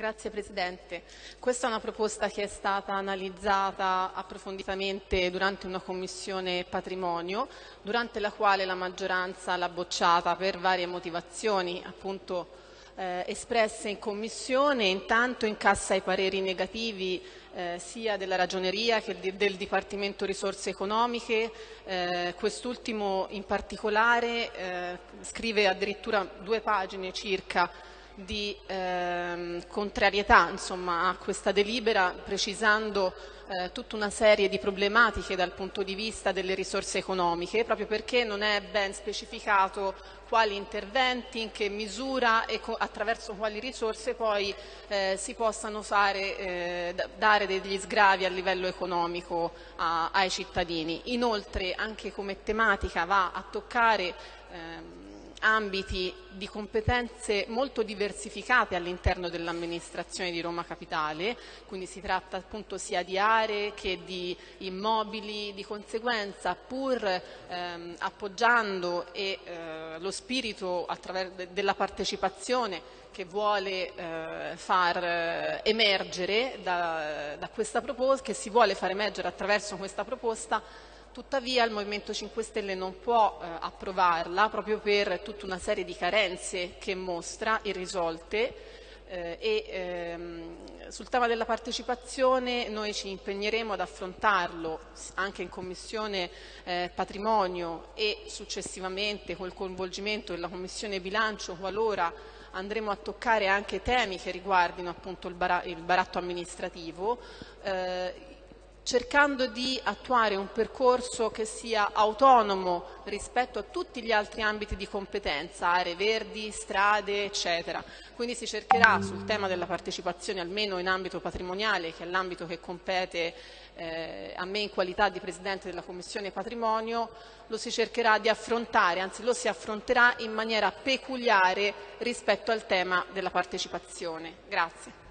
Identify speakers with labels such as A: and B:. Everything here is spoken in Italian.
A: Grazie Presidente. Questa è una proposta che è stata analizzata approfonditamente durante una commissione patrimonio, durante la quale la maggioranza l'ha bocciata per varie motivazioni, appunto eh, espresse in commissione, intanto incassa i pareri negativi eh, sia della Ragioneria che del Dipartimento Risorse Economiche, eh, quest'ultimo in particolare eh, scrive addirittura due pagine circa di ehm, contrarietà insomma, a questa delibera, precisando eh, tutta una serie di problematiche dal punto di vista delle risorse economiche, proprio perché non è ben specificato quali interventi, in che misura e attraverso quali risorse poi eh, si possano fare, eh, dare degli sgravi a livello economico a, ai cittadini. Inoltre anche come tematica va a toccare ehm, ambiti di competenze molto diversificate all'interno dell'amministrazione di Roma Capitale, quindi si tratta appunto sia di aree che di immobili, di conseguenza pur ehm, appoggiando e, eh, lo spirito della partecipazione che vuole eh, far eh, emergere da, da questa proposta, che si vuole far emergere attraverso questa proposta, Tuttavia il Movimento 5 Stelle non può eh, approvarla proprio per tutta una serie di carenze che mostra irrisolte eh, e ehm, sul tema della partecipazione noi ci impegneremo ad affrontarlo anche in Commissione eh, Patrimonio e successivamente col coinvolgimento della Commissione Bilancio qualora andremo a toccare anche temi che riguardino appunto il, bara il baratto amministrativo. Cercando di attuare un percorso che sia autonomo rispetto a tutti gli altri ambiti di competenza, aree verdi, strade, eccetera. Quindi si cercherà sul tema della partecipazione, almeno in ambito patrimoniale, che è l'ambito che compete eh, a me in qualità di Presidente della Commissione Patrimonio, lo si cercherà di affrontare, anzi lo si affronterà in maniera peculiare rispetto al tema della partecipazione. Grazie.